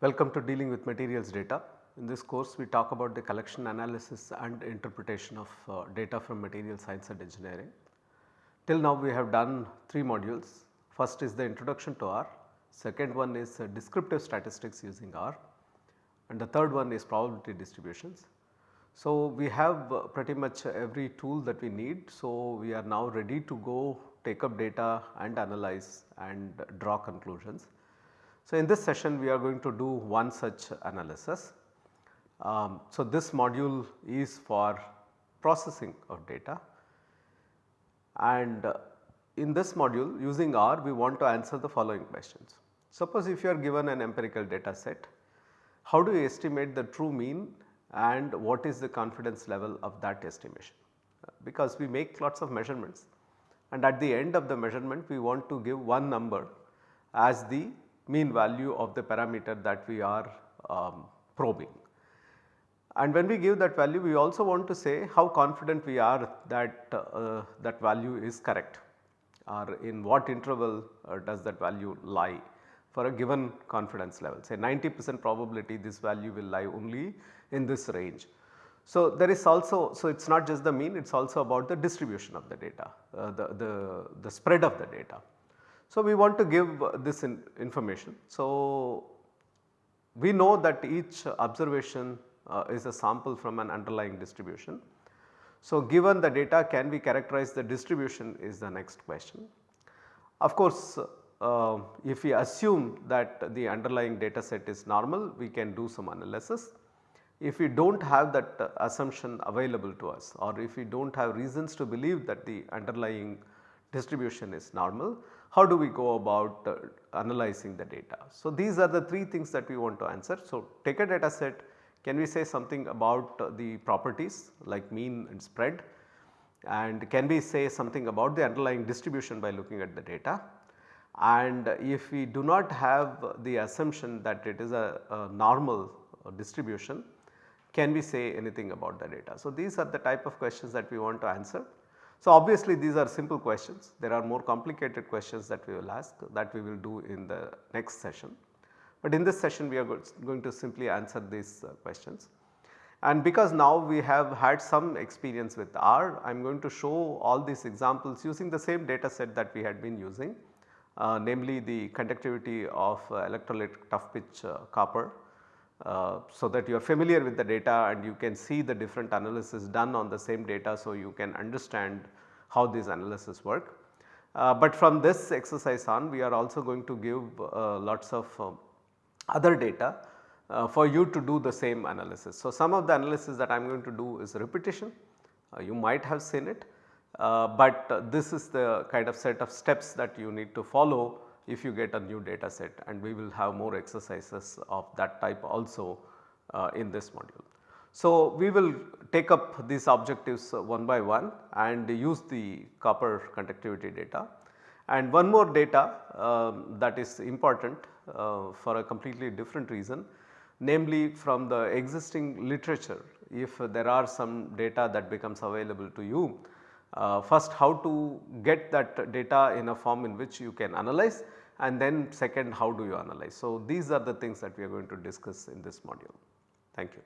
Welcome to dealing with materials data. In this course we talk about the collection analysis and interpretation of uh, data from material science and engineering. Till now we have done 3 modules. First is the introduction to R, second one is uh, descriptive statistics using R and the third one is probability distributions. So, we have uh, pretty much every tool that we need. So, we are now ready to go take up data and analyze and draw conclusions. So, in this session we are going to do one such analysis. Um, so, this module is for processing of data and uh, in this module using R we want to answer the following questions. Suppose if you are given an empirical data set, how do you estimate the true mean and what is the confidence level of that estimation? Because we make lots of measurements and at the end of the measurement we want to give one number as the mean value of the parameter that we are um, probing. And when we give that value we also want to say how confident we are that uh, that value is correct or in what interval uh, does that value lie for a given confidence level say 90 percent probability this value will lie only in this range. So, there is also so it is not just the mean it is also about the distribution of the data uh, the, the, the spread of the data. So, we want to give this in information. So, we know that each observation uh, is a sample from an underlying distribution. So, given the data can we characterize the distribution is the next question. Of course, uh, if we assume that the underlying data set is normal we can do some analysis. If we do not have that assumption available to us or if we do not have reasons to believe that the underlying distribution is normal, how do we go about uh, analyzing the data. So, these are the 3 things that we want to answer. So, take a data set can we say something about uh, the properties like mean and spread and can we say something about the underlying distribution by looking at the data and if we do not have the assumption that it is a, a normal uh, distribution can we say anything about the data. So, these are the type of questions that we want to answer so, obviously these are simple questions, there are more complicated questions that we will ask that we will do in the next session. But in this session we are going to simply answer these uh, questions. And because now we have had some experience with R, I am going to show all these examples using the same data set that we had been using, uh, namely the conductivity of uh, electrolytic tough pitch uh, copper uh, so that you are familiar with the data and you can see the different analysis done on the same data. So, you can understand how these analysis work. Uh, but from this exercise on we are also going to give uh, lots of um, other data uh, for you to do the same analysis. So, some of the analysis that I am going to do is repetition uh, you might have seen it, but this is the kind of set of steps that you need to follow if you get a new data set and we will have more exercises of that type also uh, in this module. So, we will take up these objectives uh, one by one and use the copper conductivity data. And one more data um, that is important uh, for a completely different reason namely from the existing literature if there are some data that becomes available to you uh, first how to get that data in a form in which you can analyze and then second how do you analyze. So, these are the things that we are going to discuss in this module. Thank you.